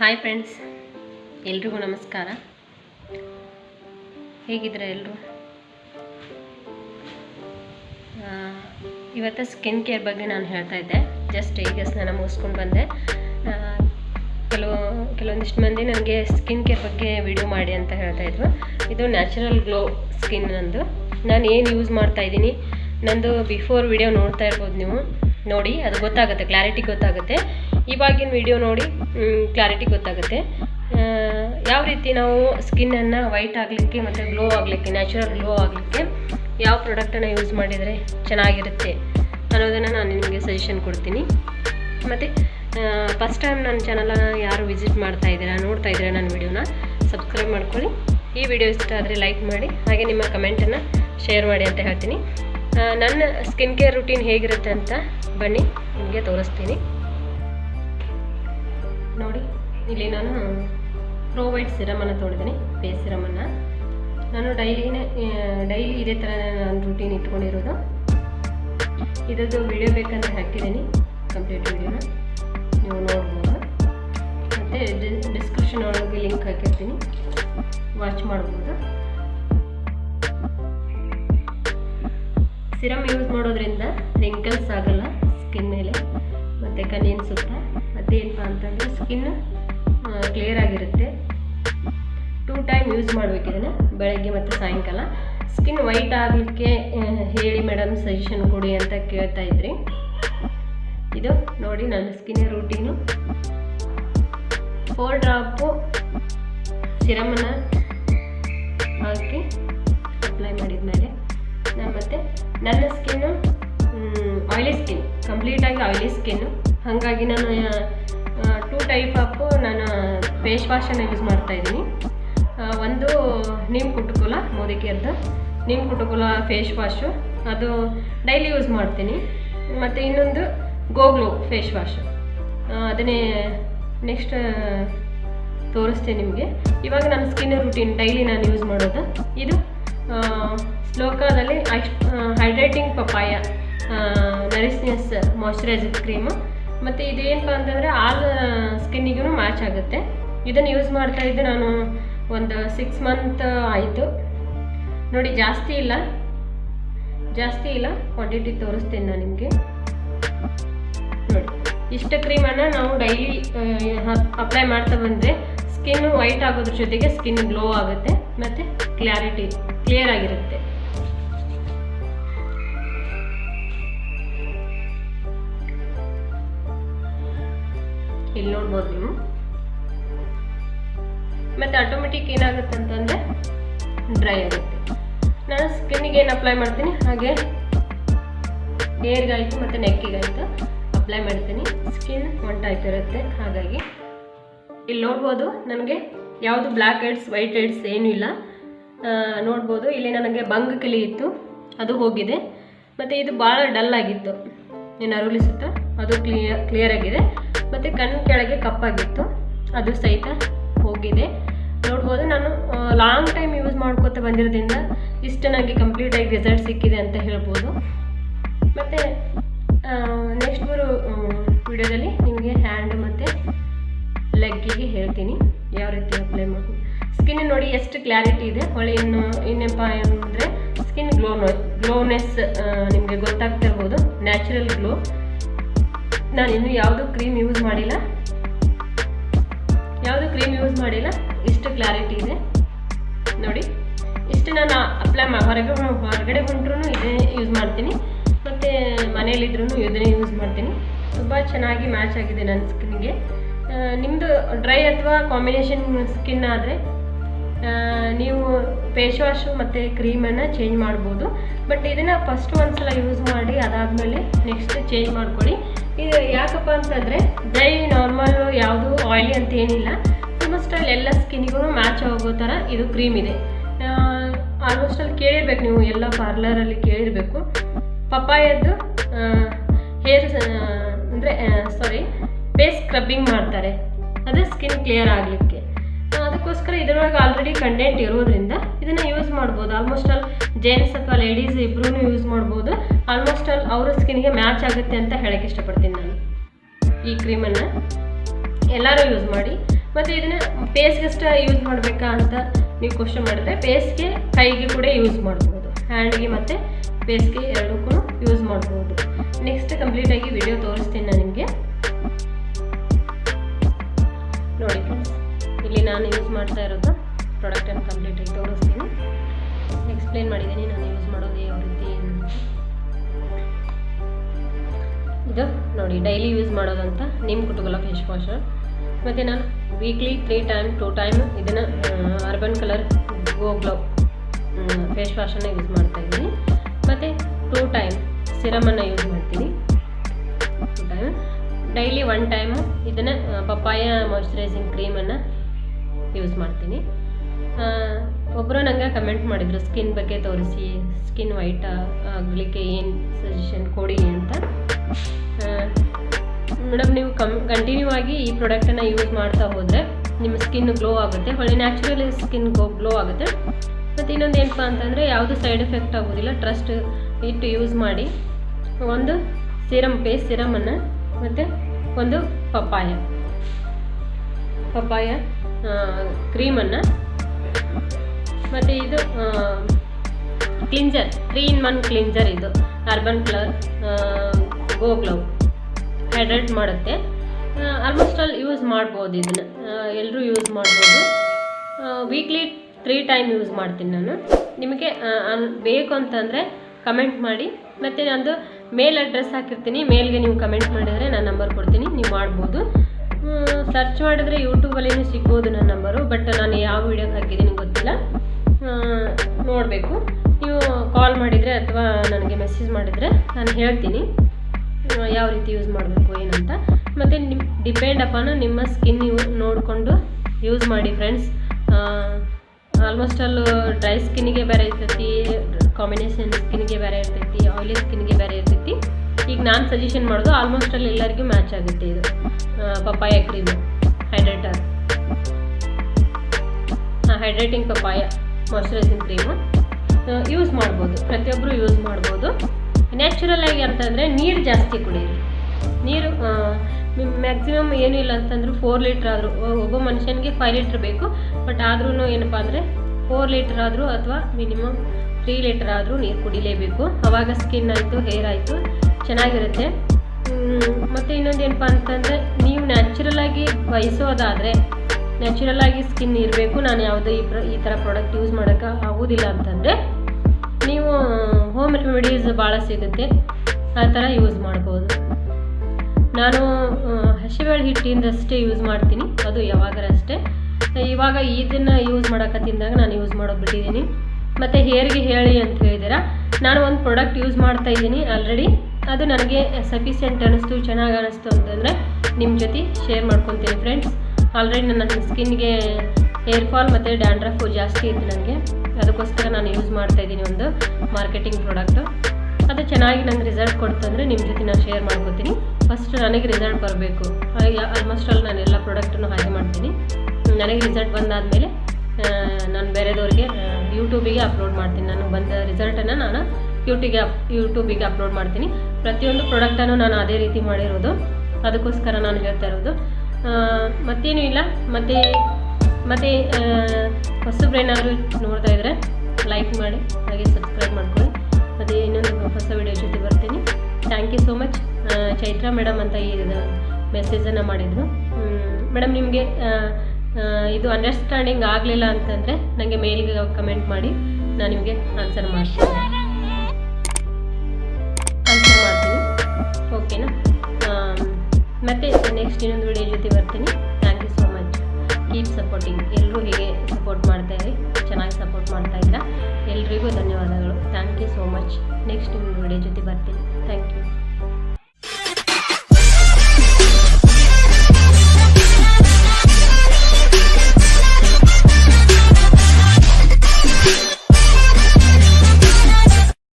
Hi friends, ಎಲ್ರಿಗೂ ನಮಸ್ಕಾರ. ಹೇಗಿದ್ದೀರಾ ಎಲ್ಲರೂ ಇವತ್ತು ಸ್ಕಿನ್ ಕೇರ್ ಬಗ್ಗೆ ನಾನು ಹೇಳ್ತಾ ಇದ್ದೆ. ಜಸ್ಟ್ ಈಗ ಸ್ನಾನ ಮುಗಿಸ್ಕೊಂಡು ಬಂದೆ. ಕೆಲವು, ಕೆಲವೊಂದಿಷ್ಟು ಮಂದಿ ನನಗೆ ಸ್ಕಿನ್ ಕೇರ್ ಬಗ್ಗೆ ವಿಡಿಯೋ ಮಾಡಿ ಅಂತ ಹೇಳ್ತಾ ಇದ್ರು. ಇದು ನ್ಯಾಚುರಲ್ ಗ್ಲೋ ಸ್ಕಿನ್ ನಂದು. ನಾನು ಏನು ಯೂಸ್ ಮಾಡ್ತಾ ಇದ್ದೀನಿ, ನಂದು ಬಿಫೋರ್ ವಿಡಿಯೋ ನೋಡ್ತಾ ಇರ್ಬೋದು ನೀವು. ನೋಡಿ, ಅದು ಗೊತ್ತಾಗುತ್ತೆ ಕ್ಲಾರಿಟಿ ಗೊತ್ತಾಗುತ್ತೆ. ಇವಾಗಿನ ವಿಡಿಯೋ ನೋಡಿ ಕ್ಲಾರಿಟಿ ಗೊತ್ತಾಗುತ್ತೆ. ಯಾವ ರೀತಿ ನಾವು ಸ್ಕಿನ್ನನ್ನು ವೈಟ್ ಆಗಲಿಕ್ಕೆ ಮತ್ತು ಗ್ಲೋ ಆಗಲಿಕ್ಕೆ ನ್ಯಾಚುರಲ್ ಗ್ಲೋ ಆಗಲಿಕ್ಕೆ ಯಾವ ಪ್ರಾಡಕ್ಟನ್ನು ಯೂಸ್ ಮಾಡಿದರೆ ಚೆನ್ನಾಗಿರುತ್ತೆ ಅನ್ನೋದನ್ನು ನಾನು ನಿಮಗೆ ಸಜೆಷನ್ ಕೊಡ್ತೀನಿ. ಮತ್ತು ಫಸ್ಟ್ ಟೈಮ್ ನನ್ನ ಚಾನಲನ್ನು ಯಾರು ವಿಸಿಟ್ ಮಾಡ್ತಾ ಇದ್ದೀರಾ, ನೋಡ್ತಾ ಇದ್ದೀರಾ ನನ್ನ ವಿಡಿಯೋನ ಸಬ್ಸ್ಕ್ರೈಬ್ ಮಾಡ್ಕೊಳ್ಳಿ. ಈ ವಿಡಿಯೋ ಇಷ್ಟ ಆದರೆ ಲೈಕ್ ಮಾಡಿ, ಹಾಗೆ ನಿಮ್ಮ ಕಮೆಂಟನ್ನು ಶೇರ್ ಮಾಡಿ ಅಂತ ಹೇಳ್ತೀನಿ. ನನ್ನ ಸ್ಕಿನ್ ಕೇರ್ ರುಟೀನ್ ಹೇಗಿರುತ್ತೆ ಅಂತ ಬನ್ನಿ, ನಿಮಗೆ ತೋರಿಸ್ತೀನಿ. ಇಲ್ಲಿ ನಾನು ಪ್ರೋ ವೈಟ್ ಸಿರಮನ್ನು ತೊಳೆದಿನಿ ಫೇಸ್ ಸಿರಮನ್ನು ನಾನು ಡೈಲಿನೇ ಡೈಲಿ ಇದೇ ಥರ ನಾನು ರುಟೀನ್ ಇಟ್ಕೊಂಡಿರೋದು. ಇದರದ್ದು ವಿಡಿಯೋ ಬೇಕಂತ ಹಾಕಿದ್ದೀನಿ ಕಂಪ್ಲೀಟ್ ವಿಡಿಯೋನ ನೀವು ನೋಡ್ಬೋದು. ಮತ್ತು ಡಿಸ್ಕ್ರಿಪ್ಷನ್ ಒಳಗೆ ಲಿಂಕ್ ಹಾಕಿರ್ತೀನಿ. ವಾಚ್ ಮಾಡ್ಬೋದು. ಸಿರಮ್ ಯೂಸ್ ಮಾಡೋದ್ರಿಂದ ರಿಂಕಲ್ಸ್ ಆಗಲ್ಲ ಸ್ಕಿನ್ ಮೇಲೆ. ಮತ್ತು ಕಣ್ಣಿನ ಸುತ್ತ. ಮತ್ತೇನಪ್ಪ ಅಂತಂದರೆ ಸ್ಕಿನ್ ಕ್ಲಿಯರ್ ಆಗಿರುತ್ತೆ. ಟೂ ಟೈಮ್ ಯೂಸ್ ಮಾಡಬೇಕು ಇದನ್ನು, ಬೆಳಗ್ಗೆ ಮತ್ತು ಸಾಯಂಕಾಲ. ಸ್ಕಿನ್ ವೈಟ್ ಆಗಲಿಕ್ಕೆ ಹೇಳಿ ಮೇಡಮ್ ಸಜೆಷನ್ ಕೊಡಿ ಅಂತ ಕೇಳ್ತಾ ಇದ್ರಿ. ಇದು ನೋಡಿ ನನ್ನ ಸ್ಕಿನ್ ರೂಟೀನು ಫೋರ್ ಡ್ರಾಪು ಸಿರಮನ್ನು ಹಾಕಿ ಅಪ್ಲೈ ಮಾಡಿದ ಮೇಲೆ, ನಾನು ಮತ್ತೆ ನನ್ನ ಸ್ಕಿನ್ನು ಆಯಿಲಿ ಸ್ಕಿನ್ ಕಂಪ್ಲೀಟಾಗಿ ಆಯಿಲಿ ಸ್ಕಿನ್ನು ಹಾಗಾಗಿ ನಾನು ಟೂ ಟೈಪ್ ಆಫು ನಾನು ಫೇಸ್ ವಾಶನ್ನು ಯೂಸ್ ಮಾಡ್ತಾ ಇದ್ದೀನಿ. ಒಂದು ನಿಮ್ಮ ಕುಟುಕುಲ ಅಂತ. ನಿಮ್ಮ ಕುಟುಕುಲ ಫೇಸ್ ವಾಶು ಅದು ಡೈಲಿ ಯೂಸ್ ಮಾಡ್ತೀನಿ. ಮತ್ತು ಇನ್ನೊಂದು ಗೋಗ್ಲು ಫೇಸ್ ವಾಶು ಅದನ್ನೇ ನೆಕ್ಸ್ಟ್ ತೋರಿಸ್ತೀನಿ ನಿಮಗೆ. ಇವಾಗ ನನ್ನ ಸ್ಕಿನ್ ರುಟೀನ್ ಡೈಲಿ ನಾನು ಯೂಸ್ ಮಾಡೋದು. ಇದು ಸ್ಲೋಕಾದಲ್ಲಿ hydrating papaya nourishness moisturiser cream ಮತ್ತು ಇದೇನಪ್ಪ ಅಂತಂದರೆ ಆಲ್ ಸ್ಕಿನ್ನಿಗೂ ಮ್ಯಾಚ್ ಆಗುತ್ತೆ. ಇದನ್ನು ಯೂಸ್ ಮಾಡ್ತಾ ಇದ್ದೆ ನಾನು ಒಂದು ಸಿಕ್ಸ್ ಮಂತ್ ಆಯಿತು. ನೋಡಿ, ಜಾಸ್ತಿ ಇಲ್ಲ. ಜಾಸ್ತಿ ಇಲ್ಲ. ಕ್ವಾಂಟಿಟಿ ತೋರಿಸ್ತೀನಿ ನಾನು ನಿಮಗೆ. ನೋಡಿ, ಇಷ್ಟು ಕ್ರೀಮನ್ನು ನಾವು ಡೈಲಿ ಅಪ್ಲೈ ಮಾಡ್ತಾ ಬಂದರೆ ಸ್ಕಿನ್ ವೈಟ್ ಆಗೋದ್ರ ಜೊತೆಗೆ ಸ್ಕಿನ್ ಗ್ಲೋ ಆಗುತ್ತೆ ಮತ್ತು ಕ್ಲಾರಿಟಿ ಕ್ಲಿಯರ್ ಆಗಿರುತ್ತೆ. ಇಲ್ಲಿ ನೋಡ್ಬೋದು ನೀವು. ಮತ್ತು ಆಟೋಮೆಟಿಕ್ ಏನಾಗುತ್ತೆ ಅಂತಂದರೆ ಡ್ರೈ ಆಗುತ್ತೆ. ನಾನು ಸ್ಕಿನ್ನಿಗೆ ಏನು ಅಪ್ಲೈ ಮಾಡ್ತೀನಿ? ಹಾಗೆ ಹೇರ್ಗಾಯಿತು ಮತ್ತು ನೆಕ್ಕಿಗಾಯಿತು ಅಪ್ಲೈ ಮಾಡ್ತೀನಿ. ಸ್ಕಿನ್ ಇರುತ್ತೆ. ಹಾಗಾಗಿ ಇಲ್ಲಿ ನೋಡ್ಬೋದು ನನಗೆ ಯಾವುದು ಬ್ಲ್ಯಾಕ್ ಹೆಡ್ಸ್ ವೈಟ್ ಹೆಡ್ಸ್ ಏನೂ ಇಲ್ಲ. ನೋಡ್ಬೋದು. ಇಲ್ಲಿ ನನಗೆ ಬಂಗ್ ಕಲಿ ಇತ್ತು. ಅದು ಹೋಗಿದೆ. ಮತ್ತು ಇದು ಭಾಳ ಡಲ್ ಆಗಿತ್ತು. ಏನು ಅರುಳಿಸುತ್ತ? ಅದು ಕ್ಲಿಯರ್ ಕ್ಲಿಯರ್ ಆಗಿದೆ. ಮತ್ತು ಕಣ್ಣು ಕೆಳಗೆ ಕಪ್ಪಾಗಿತ್ತು. ಅದು ಸಹಿತ ಹೋಗಿದೆ. ನೋಡ್ಬೋದು ನಾನು ಲಾಂಗ್ ಟೈಮ್ ಯೂಸ್ ಮಾಡ್ಕೋತ ಬಂದಿರೋದ್ರಿಂದ ಇಷ್ಟು ನನಗೆ ಕಂಪ್ಲೀಟಾಗಿ ರಿಸಲ್ಟ್ ಸಿಕ್ಕಿದೆ ಅಂತ ಹೇಳ್ಬೋದು. ಮತ್ತು ನೆಕ್ಸ್ಟ್ ಬರೋ ವಿಡಿಯೋದಲ್ಲಿ ನಿಮಗೆ ಹ್ಯಾಂಡ್ ಮತ್ತು ಲೆಗ್ಗಿಗೆ ಹೇಳ್ತೀನಿ ಯಾವ ರೀತಿ ಅಪ್ಲೈ ಮಾಡಿ ಸ್ಕಿನ್ ನೋಡಿ ಎಷ್ಟು ಕ್ಲಾರಿಟಿ ಇದೆ. ಹೊಳೆ ಇನ್ನು ಇನ್ನೇನಪ್ಪ ಅಂದರೆ ಸ್ಕಿನ್ ಗ್ಲೋ ಗ್ಲೋನೆಸ್ ನಿಮಗೆ ಗೊತ್ತಾಗ್ತಿರ್ಬೋದು ನ್ಯಾಚುರಲ್ ಗ್ಲೋ ನಾನು ಇನ್ನೂ ಯಾವುದೂ ಕ್ರೀಮ್ ಯೂಸ್ ಮಾಡಿಲ್ಲ. ಯಾವುದು ಕ್ರೀಮ್ ಯೂಸ್ ಮಾಡಿಲ್ಲ? ಇಷ್ಟು ಕ್ಲಾರಿಟಿ ಇದೆ. ನೋಡಿ, ಇಷ್ಟು ನಾನು ಅಪ್ಲೈ ಹೊರಗೆ ಹೊರಗಡೆ ಹೊಂಟ್ರೂ ಇದೇ ಯೂಸ್ ಮಾಡ್ತೀನಿ. ಮತ್ತು ಮನೇಲಿದ್ರೂ ಇದನ್ನೇ ಯೂಸ್ ಮಾಡ್ತೀನಿ. ತುಂಬ ಚೆನ್ನಾಗಿ ಮ್ಯಾಚ್ ಆಗಿದೆ ನನ್ನ ಸ್ಕಿನ್ಗೆ ನಿಮ್ಮದು ಡ್ರೈ ಅಥವಾ ಕಾಂಬಿನೇಷನ್ ಸ್ಕಿನ್ ಆದರೆ ನೀವು ಫೇಸ್ ವಾಶು ಮತ್ತು ಕ್ರೀಮನ್ನು ಚೇಂಜ್ ಮಾಡ್ಬೋದು. ಬಟ್ ಇದನ್ನು ಫಸ್ಟ್ ಒಂದ್ಸಲ ಯೂಸ್ ಮಾಡಿ, ಅದಾದಮೇಲೆ ನೆಕ್ಸ್ಟ್ ಚೇಂಜ್ ಮಾಡ್ಕೊಳ್ಳಿ. ಇದು ಯಾಕಪ್ಪ ಅಂತಂದರೆ ಡ್ರೈ ನಾರ್ಮಲ್ ಯಾವುದು ಆಯಿಲಿ ಅಂತ ಏನಿಲ್ಲ. ಆಲ್ಮೋಸ್ಟ್ ಅಲ್ಲಿ ಎಲ್ಲ ಸ್ಕಿನ್ಗೂ ಮ್ಯಾಚ್ ಆಗೋ ಥರ ಇದು ಕ್ರೀಮ್ ಇದೆ. ಆಲ್ಮೋಸ್ಟ್ ಅಲ್ಲಿ ಕೇಳಿರ್ಬೇಕು ನೀವು, ಎಲ್ಲ ಪಾರ್ಲರಲ್ಲಿ ಕೇಳಿರಬೇಕು. ಪಪ್ಪಾಯದ್ದು ಹೇರ್ ಅಂದರೆ ಸಾರಿ ಫೇಸ್ ಸ್ಕ್ರಬ್ಬಿಂಗ್ ಮಾಡ್ತಾರೆ. ಅದು ಸ್ಕಿನ್ ಕ್ಲಿಯರ್ ಆಗಲಿಕ್ಕೆ ಅದಕ್ಕೋಸ್ಕರ ಇದರೊಳಗೆ ಆಲ್ರೆಡಿ ಕಂಟೆಂಟ್ ಇರೋದ್ರಿಂದ ಇದನ್ನು ಯೂಸ್ ಮಾಡ್ಬೋದು. ಆಲ್ಮೋಸ್ಟ್ ಆಲ್ ಜೆಂಟ್ಸ್ ಅಥವಾ ಲೇಡೀಸ್ ಇಬ್ಬರೂ ಯೂಸ್ ಮಾಡ್ಬೋದು. ಆಲ್ಮೋಸ್ಟ್ ಆಲ್ ಅವರ ಸ್ಕಿನ್ಗೆ ಮ್ಯಾಚ್ ಆಗುತ್ತೆ ಅಂತ ಹೇಳಕ್ಕೆ ಇಷ್ಟಪಡ್ತೀನಿ ನಾನು. ಈ ಕ್ರೀಮನ್ನು ಎಲ್ಲರೂ ಯೂಸ್ ಮಾಡಿ. ಮತ್ತು ಇದನ್ನು ಪೇಸ್ಗಷ್ಟೇ ಯೂಸ್ ಮಾಡಬೇಕಾ ಅಂತ ನೀವು ಕ್ವಶನ್ ಮಾಡಿದ್ರೆ ಪೇಸ್ಗೆ ಕೈಗೆ ಕೂಡ ಯೂಸ್ ಮಾಡ್ಬೋದು. ಹ್ಯಾಂಡ್ಗೆ ಮತ್ತು ಪೇಸ್ಗೆ ಎರಡಕ್ಕೂ ಯೂಸ್ ಮಾಡ್ಬೋದು. ನೆಕ್ಸ್ಟ್ ಕಂಪ್ಲೀಟಾಗಿ ವಿಡಿಯೋ ತೋರಿಸ್ತೀನಿ ನಾನು ನಿಮಗೆ. ನೋಡಿ. ನಾನು ಯೂಸ್ ಮಾಡ್ತಾ ಇರೋದು ಪ್ರಾಡಕ್ಟನ್ನು ಕಂಪ್ಲೀಟಾಗಿ ತೋರಿಸ್ತೀನಿ. ಎಕ್ಸ್ಪ್ಲೇನ್ ಮಾಡಿದ್ದೀನಿ, ನಾನು ಯೂಸ್ ಮಾಡೋದು ಯಾವ ರೀತಿ ಇದು ನೋಡಿ ಡೈಲಿ ಯೂಸ್ ಮಾಡೋದಂತ ನಿಮ್ಮ ಕುಟುಂಬ ಫೇಸ್ ವಾಶ್ ಮತ್ತು ನಾನು weekly three time two time ಇದನ್ನು urban colour go glow face ವಾಶನ್ನು use ಮಾಡ್ತಾ ಇದ್ದೀನಿ. ಮತ್ತು ಟೂ ಟೈಮ್ ಸಿರಮನ್ನು ಯೂಸ್ ಮಾಡ್ತೀನಿ. ಟೈಮ್ ಡೈಲಿ ಒನ್ ಟೈಮು ಇದನ್ನು ಪಪ್ಪಾಯ ಕ್ರೀಮ್ ಕ್ರೀಮನ್ನು ಯೂಸ್ ಮಾಡ್ತೀನಿ. ಒಬ್ಬರು ನನಗೆ ಕಮೆಂಟ್ ಮಾಡಿದರು ಸ್ಕಿನ್ ಬಗ್ಗೆ ತೋರಿಸಿ ಸ್ಕಿನ್ ವೈಟ್ ಆಗಲಿಕ್ಕೆ ಏನು ಸಜೆಷನ್ ಕೊಡಿ ಅಂತ. ಮೇಡಮ್ ನೀವು ಕಮ್ ಕಂಟಿನ್ಯೂ ಆಗಿ ಈ ಪ್ರಾಡಕ್ಟನ್ನು ಯೂಸ್ ಮಾಡ್ತಾ ಹೋದರೆ ನಿಮ್ಮ ಸ್ಕಿನ್ ಗ್ಲೋ ಆಗುತ್ತೆ. ಒಳ್ಳೆ ನ್ಯಾಚುರಲಿ ಸ್ಕಿನ್ ಗ್ಲೋ ಆಗುತ್ತೆ. ಮತ್ತು ಇನ್ನೊಂದು ಏನಪ್ಪ ಅಂತಂದರೆ ಯಾವುದು ಸೈಡ್ ಎಫೆಕ್ಟ್ ಆಗೋದಿಲ್ಲ ಟ್ರಸ್ಟ್ ಇಟ್ಟು ಯೂಸ್ ಮಾಡಿ. ಒಂದು ಸಿರಮ್ ಪೇಸ್ಟ್ ಸಿರಮನ್ನು ಮತ್ತು ಒಂದು ಪಪ್ಪಾಯ. ಪಪ್ಪಾಯ. ಕ್ರೀಮನ್ನು. ಮತ್ತು ಇದು cleanser three in one cleanser ಇದು. Urban colour go glow hydrate ಮಾಡುತ್ತೆ. ಆಲ್ಮೋಸ್ಟ್ ಆಲ್ ಯೂಸ್ ಮಾಡ್ಬೋದು ಇದನ್ನು. ಎಲ್ಲರೂ ಯೂಸ್ ಮಾಡ್ಬೋದು. ವೀಕ್ಲಿ ತ್ರೀ ಟೈಮ್ ಯೂಸ್ ಮಾಡ್ತೀನಿ ನಾನು. ನಿಮಗೆ ಬೇಕು ಅಂತಂದರೆ ಕಮೆಂಟ್ ಮಾಡಿ. ಮತ್ತು ನಂದು ಮೇಲ್ ಅಡ್ರೆಸ್ ಹಾಕಿರ್ತೀನಿ. ಮೇಲ್ಗೆ ನೀವು ಕಮೆಂಟ್ ಮಾಡಿದರೆ ನಾನು ನಂಬರ್ ಕೊಡ್ತೀನಿ. ನೀವು ಮಾಡ್ಬೋದು. ಸರ್ಚ್ ಮಾಡಿದರೆ ಯೂಟ್ಯೂಬಲ್ಲಿನೂ ಸಿಗ್ಬೋದು ನನ್ನ ನಂಬರು ಬಟ್ ನಾನು ಯಾವ ವಿಡಿಯೋಗೆ ಹಾಕಿದ್ದೀನಿ ಗೊತ್ತಿಲ್ಲ. ನೋಡಬೇಕು. ನೀವು ಕಾಲ್ ಮಾಡಿದರೆ ಅಥವಾ ನನಗೆ ಮೆಸೇಜ್ ಮಾಡಿದರೆ ನಾನು ಹೇಳ್ತೀನಿ. ಯಾವ ರೀತಿ ಯೂಸ್ ಮಾಡಬೇಕು, ಏನಂತ. ಮತ್ತು ನಿಮ್ಮ ಡಿಪೆಂಡ್ ಅಪಾನ ನಿಮ್ಮ ಸ್ಕಿನ್ ಯೂ ನೋಡಿಕೊಂಡು ಯೂಸ್ ಮಾಡಿ ಫ್ರೆಂಡ್ಸ್ ಆಲ್ಮೋಸ್ಟ್ ಆಲ್ ಡ್ರೈ ಸ್ಕಿನ್ನಿಗೆ ಬೇರೆ ಇರ್ತೈತಿ ಕಾಂಬಿನೇಷನ್ ಸ್ಕಿನ್ಗೆ ಬೇರೆ ಇರ್ತೈತಿ ಆಯಿಲಿ ಸ್ಕಿನ್ಗೆ ಬೇರೆ ಇರ್ತೈತಿ. ಈಗ ನಾನು ಸಜೆಷನ್ ಮಾಡೋದು ಆಲ್ಮೋಸ್ಟ್ ಅಲ್ಲಿ ಎಲ್ಲರಿಗೂ ಮ್ಯಾಚ್ ಆಗುತ್ತೆ ಇದು. Papaya cream hydrator hydrating papaya, moisturising cream use ಮಾಡ್ಬೋದು. ಪ್ರತಿಯೊಬ್ಬರು ಯೂಸ್ ಮಾಡ್ಬೋದು. ನ್ಯಾಚುರಲ್ ಆಗಿ ಅಂತಂದರೆ ನೀರು ಜಾಸ್ತಿ ಕುಡಿಯಿರಿ ನೀರು ಮ್ಯಾಕ್ಸಿಮಮ್ ಏನು ಇಲ್ಲ ಅಂತಂದ್ರೆ ಫೋರ್ ಲೀಟ್ರ್ ಆದರೂ ಒಬ್ಬ ಮನುಷ್ಯನಿಗೆ ಫೈವ್ ಲೀಟ್ರ್ ಬೇಕು. ಬಟ್ ಆದ್ರೂ ಏನಪ್ಪ ಅಂದರೆ ಫೋರ್ ಲೀಟ್ರ್ ಆದರೂ ಅಥವಾ ಮಿನಿಮಮ್ ತ್ರೀ ಲೀಟ್ರ್ ಆದರೂ ನೀರು ಕುಡಿಲೇಬೇಕು. ಆವಾಗ ಸ್ಕಿನ್ ಆಯಿತು ಹೇರ್ ಆಯಿತು, ಚೆನ್ನಾಗಿರುತ್ತೆ. ಮತ್ತು ಇನ್ನೊಂದು ಏನಪ್ಪ ಅಂತಂದರೆ, ನೀವು ನ್ಯಾಚುರಲ್ ಆಗಿ ಬಯಸೋದಾದರೆ ನ್ಯಾಚುರಲ್ ಆಗಿ ಸ್ಕಿನ್ ಇರಬೇಕು. ನಾನು ಯಾವುದೇ ಈ ಪ್ರ, ಈ ಥರ ಪ್ರಾಡಕ್ಟ್ ಯೂಸ್ ಮಾಡೋಕ್ಕೆ ಆಗೋದಿಲ್ಲ ಅಂತಂದರೆ, ನೀವು ಹೋಮ್ ರೆಮಿಡೀಸ್ ಭಾಳ ಸಿಗುತ್ತೆ. ಆ ಥರ ಯೂಸ್ ಮಾಡ್ಬೋದು. ನಾನು ಹಸಿಬೇಳೆ ಹಿಟ್ಟಿಂದಷ್ಟೇ ಯೂಸ್ ಮಾಡ್ತೀನಿ. ಅದು ಯಾವಾಗಾರ ಅಷ್ಟೇ. ಇವಾಗ ಇದನ್ನು ಯೂಸ್ ಮಾಡಕತ್ತಿದ್ದಾಗ ನಾನು ಯೂಸ್ ಮಾಡೋಕೆ ಬಿಟ್ಟಿದ್ದೀನಿ. ಮತ್ತು ಹೇರ್ಗೆ ಹೇಳಿ ಅಂತ ಹೇಳಿದ್ದೀರಾ? ನಾನು ಒಂದು ಪ್ರಾಡಕ್ಟ್ ಯೂಸ್ ಮಾಡ್ತಾ ಇದ್ದೀನಿ. ಆಲ್ರೆಡಿ ಅದು ನನಗೆ ಸಫಿಷಿಯೆಂಟ್ ಅನ್ನಿಸ್ತು ಚೆನ್ನಾಗಿ ಅನ್ನಿಸ್ತು ಅಂತಂದರೆ ನಿಮ್ಮ ಜೊತೆ ಶೇರ್ ಮಾಡ್ಕೊತೀನಿ ಫ್ರೆಂಡ್ಸ್ ಆಲ್ರೆಡಿ ನನ್ನ ಸ್ಕಿನ್ಗೆ ಹೇರ್ ಫಾಲ್ ಮತ್ತು ಡ್ಯಾಂಡ್ರಫು ಜಾಸ್ತಿ ಇತ್ತು ನನಗೆ ಅದಕ್ಕೋಸ್ಕರ ನಾನು ಯೂಸ್ ಮಾಡ್ತಾ ಇದ್ದೀನಿ ಒಂದು ಮಾರ್ಕೆಟಿಂಗ್ ಪ್ರಾಡಕ್ಟು ಅದು ಚೆನ್ನಾಗಿ ನಂಗೆ ರಿಸಲ್ಟ್ ಕೊಡ್ತಂದರೆ ನಿಮ್ಮ ಜೊತೆ ನಾನು ಶೇರ್ ಮಾಡ್ಕೋತೀನಿ. ಫಸ್ಟ್ ನನಗೆ ರಿಸಲ್ಟ್ ಬರಬೇಕು. ಆಲ್ಮೋಸ್ಟ್ ಆಲ್ ನಾನು ಎಲ್ಲ ಪ್ರಾಡಕ್ಟನ್ನು ಹಾಗೆ ಮಾಡ್ತೀನಿ. ನನಗೆ ರಿಸಲ್ಟ್ ಬಂದಾದಮೇಲೆ ನಾನು ಬೇರೆದವ್ರಿಗೆ ಯೂಟ್ಯೂಬಿಗೆ ಅಪ್ಲೋಡ್ ಮಾಡ್ತೀನಿ. ನನಗೆ ಬಂದ ರಿಸಲ್ಟನ್ನು ನಾನು ಯೂಟ್ಯೂಬಿಗೆ ಅಪ್, ಯೂಟ್ಯೂಬಿಗೆ ಅಪ್ಲೋಡ್ ಮಾಡ್ತೀನಿ. ಪ್ರತಿಯೊಂದು ಪ್ರಾಡಕ್ಟನ್ನು ನಾನು ಅದೇ ರೀತಿ ಮಾಡಿರೋದು. ಅದಕ್ಕೋಸ್ಕರ ನಾನು ಹೇಳ್ತಾ ಇರೋದು. ಮತ್ತೇನು ಇಲ್ಲ. ಮತ್ತು ಮತ್ತು ಹೊಸಬ್ರೇನಾದರೂ ನೋಡ್ತಾ ಇದ್ದರೆ ಲೈಕ್ ಮಾಡಿ, ಹಾಗೆ ಸಬ್ಸ್ಕ್ರೈಬ್ ಮಾಡ್ಕೊಳ್ಳಿ. ಮತ್ತು ಇನ್ನೊಂದು ಹೊಸ ವಿಡಿಯೋ ಜೊತೆ ಬರ್ತೀನಿ. Thank you so much Chaitra madam ಅಂತ ಈ ಮೆಸೇಜನ್ನು ಮಾಡಿದರು. ಮೇಡಮ್ ನಿಮಗೆ ಇದು ಅಂಡರ್ಸ್ಟ್ಯಾಂಡಿಂಗ್ ಆಗಲಿಲ್ಲ ಅಂತಂದರೆ ನನಗೆ ಮೇಲ್ಗೆ ಕಮೆಂಟ್ ಮಾಡಿ. ನಾನು ನಿಮಗೆ ಆನ್ಸರ್ ಮಾಡ್ತೀನಿ. ಓಕೆನಾ? ಮತ್ತೆ ನೆಕ್ಸ್ಟ್ ಇನ್ನೊಂದು ವಿಡಿಯೋ ಜೊತೆ ಬರ್ತೀನಿ. Thank you so much keep supporting ಎಲ್ಲರೂ ಹೀಗೆ ಸಪೋರ್ಟ್ ಮಾಡ್ತಾ ಇರಿ. ಚೆನ್ನಾಗಿ ಸಪೋರ್ಟ್ ಮಾಡ್ತಾ ಇದ್ದೀರಾ. ಎಲ್ರಿಗೂ ಧನ್ಯವಾದಗಳು. Thank you so much next video ಜೊತೆ ಬರ್ತೀನಿ. Thank you